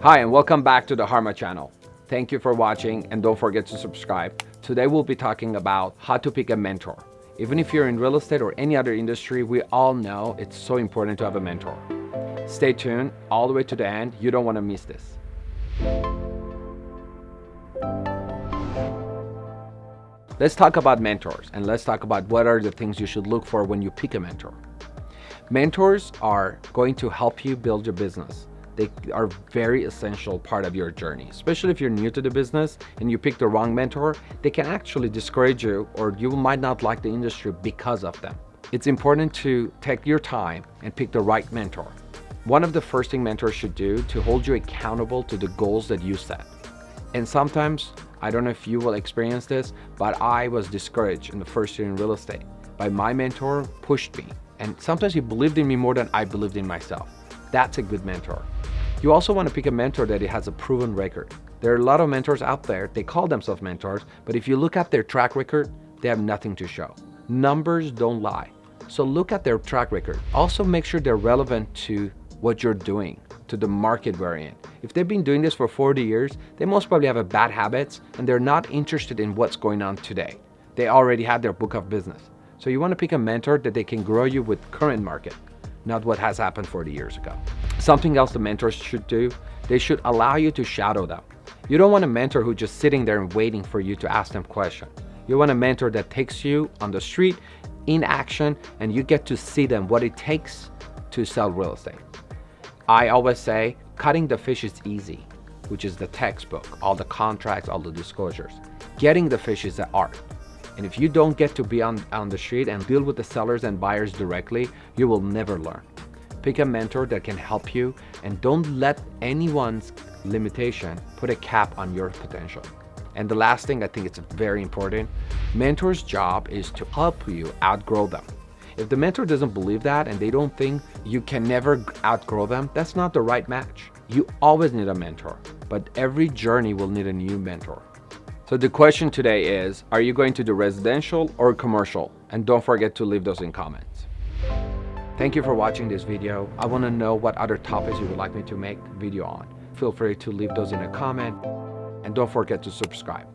Hi and welcome back to the Harma channel. Thank you for watching and don't forget to subscribe. Today we'll be talking about how to pick a mentor. Even if you're in real estate or any other industry, we all know it's so important to have a mentor. Stay tuned all the way to the end. You don't want to miss this. Let's talk about mentors and let's talk about what are the things you should look for when you pick a mentor. Mentors are going to help you build your business. They are very essential part of your journey, especially if you're new to the business and you pick the wrong mentor, they can actually discourage you or you might not like the industry because of them. It's important to take your time and pick the right mentor. One of the first thing mentors should do to hold you accountable to the goals that you set. And sometimes, I don't know if you will experience this, but I was discouraged in the first year in real estate. By my mentor pushed me. And sometimes he believed in me more than I believed in myself. That's a good mentor. You also want to pick a mentor that has a proven record. There are a lot of mentors out there, they call themselves mentors, but if you look at their track record, they have nothing to show. Numbers don't lie. So look at their track record. Also make sure they're relevant to what you're doing, to the market we're in. If they've been doing this for 40 years, they most probably have a bad habits and they're not interested in what's going on today. They already have their book of business. So you want to pick a mentor that they can grow you with current market not what has happened 40 years ago. Something else the mentors should do, they should allow you to shadow them. You don't want a mentor who's just sitting there and waiting for you to ask them questions. You want a mentor that takes you on the street in action and you get to see them what it takes to sell real estate. I always say cutting the fish is easy, which is the textbook, all the contracts, all the disclosures. Getting the fish is the art. And if you don't get to be on, on the street and deal with the sellers and buyers directly, you will never learn. Pick a mentor that can help you and don't let anyone's limitation put a cap on your potential. And the last thing I think it's very important, mentor's job is to help you outgrow them. If the mentor doesn't believe that and they don't think you can never outgrow them, that's not the right match. You always need a mentor, but every journey will need a new mentor. So the question today is, are you going to do residential or commercial? And don't forget to leave those in comments. Thank you for watching this video. I want to know what other topics you would like me to make video on. Feel free to leave those in a comment and don't forget to subscribe.